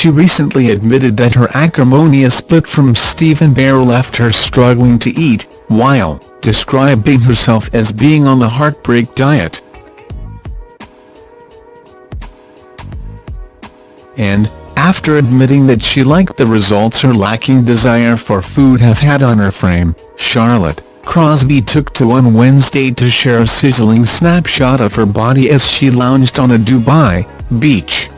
she recently admitted that her acrimonious split from Stephen Bear left her struggling to eat, while describing herself as being on the heartbreak diet. And, after admitting that she liked the results her lacking desire for food have had on her frame, Charlotte Crosby took to on Wednesday to share a sizzling snapshot of her body as she lounged on a Dubai beach.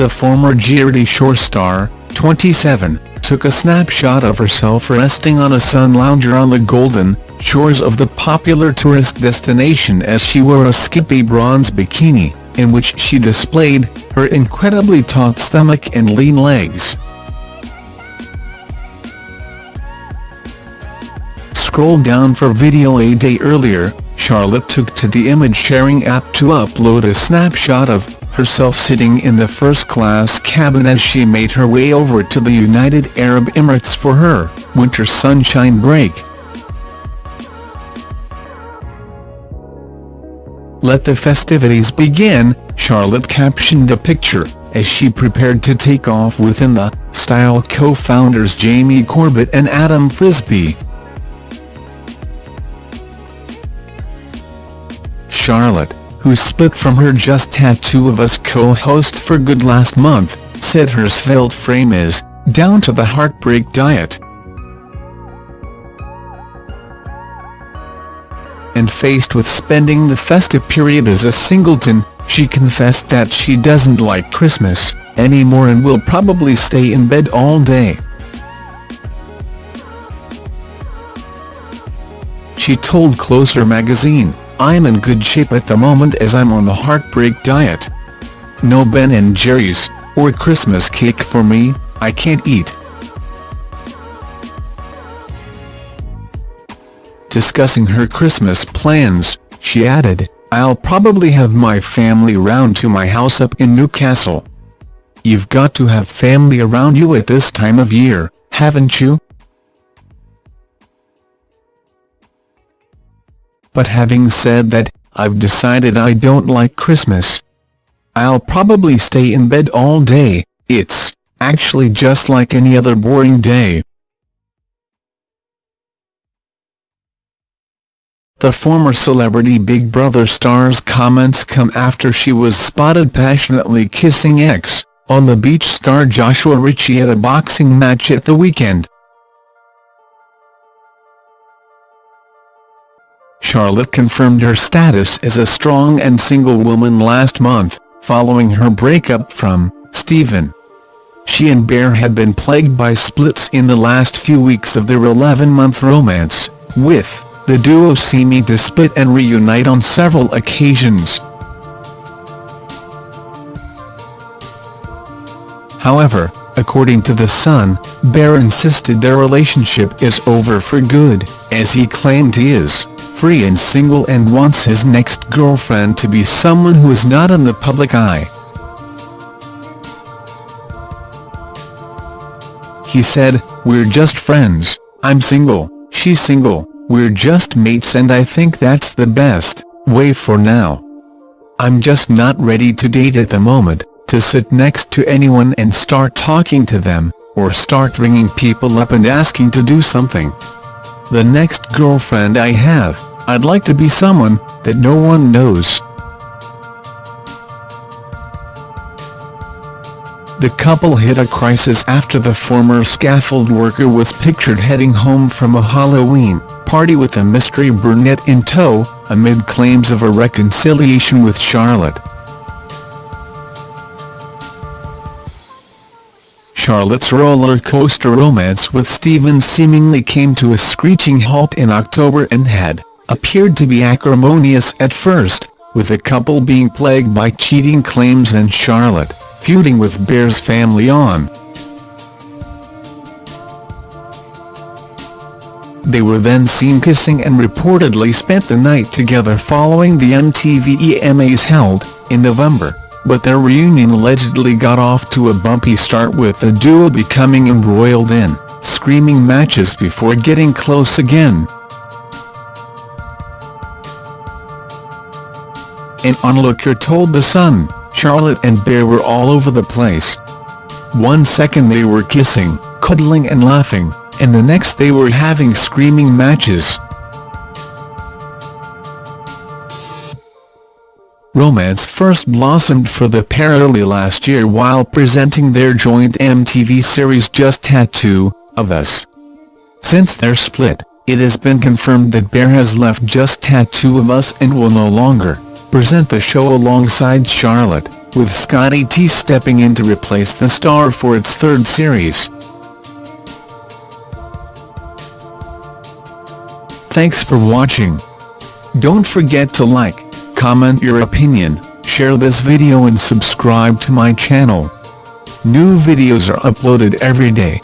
The former Geordie Shore star, 27, took a snapshot of herself resting on a sun lounger on the golden shores of the popular tourist destination as she wore a skimpy bronze bikini, in which she displayed her incredibly taut stomach and lean legs. Scroll down for video a day earlier, Charlotte took to the image-sharing app to upload a snapshot of herself sitting in the first-class cabin as she made her way over to the United Arab Emirates for her winter sunshine break. Let the festivities begin, Charlotte captioned the picture, as she prepared to take off with In The Style co-founders Jamie Corbett and Adam Frisby. Charlotte, who split from her Just Tattoo of Us co-host for good last month, said her svelte frame is down to the heartbreak diet. And faced with spending the festive period as a singleton, she confessed that she doesn't like Christmas anymore and will probably stay in bed all day. She told Closer magazine, I'm in good shape at the moment as I'm on the heartbreak diet. No Ben & Jerry's, or Christmas cake for me, I can't eat. Discussing her Christmas plans, she added, I'll probably have my family round to my house up in Newcastle. You've got to have family around you at this time of year, haven't you? But having said that, I've decided I don't like Christmas. I'll probably stay in bed all day, it's actually just like any other boring day. The former celebrity Big Brother star's comments come after she was spotted passionately kissing ex, on the beach star Joshua Ritchie at a boxing match at the weekend. Charlotte confirmed her status as a strong and single woman last month, following her breakup from Stephen. She and Bear had been plagued by splits in the last few weeks of their 11-month romance, with the duo seeming to split and reunite on several occasions. However, according to The Sun, Bear insisted their relationship is over for good, as he claimed he is free and single and wants his next girlfriend to be someone who is not in the public eye. He said, we're just friends, I'm single, she's single, we're just mates and I think that's the best way for now. I'm just not ready to date at the moment, to sit next to anyone and start talking to them, or start ringing people up and asking to do something. The next girlfriend I have, I'd like to be someone that no one knows. The couple hit a crisis after the former scaffold worker was pictured heading home from a Halloween party with a mystery brunette in tow, amid claims of a reconciliation with Charlotte. Charlotte's roller coaster romance with Stephen seemingly came to a screeching halt in October and had appeared to be acrimonious at first, with the couple being plagued by cheating claims and Charlotte, feuding with Bear's family on. They were then seen kissing and reportedly spent the night together following the MTV EMAs held, in November, but their reunion allegedly got off to a bumpy start with the duo becoming embroiled in screaming matches before getting close again. An onlooker told The Sun, Charlotte and Bear were all over the place. One second they were kissing, cuddling and laughing, and the next they were having screaming matches. Romance first blossomed for the pair early last year while presenting their joint MTV series Just Tattoo of Us. Since their split, it has been confirmed that Bear has left Just Tattoo of Us and will no longer present the show alongside Charlotte, with Scotty T stepping in to replace the star for its third series. Thanks for watching. Don't forget to like, comment your opinion, share this video and subscribe to my channel. New videos are uploaded every day.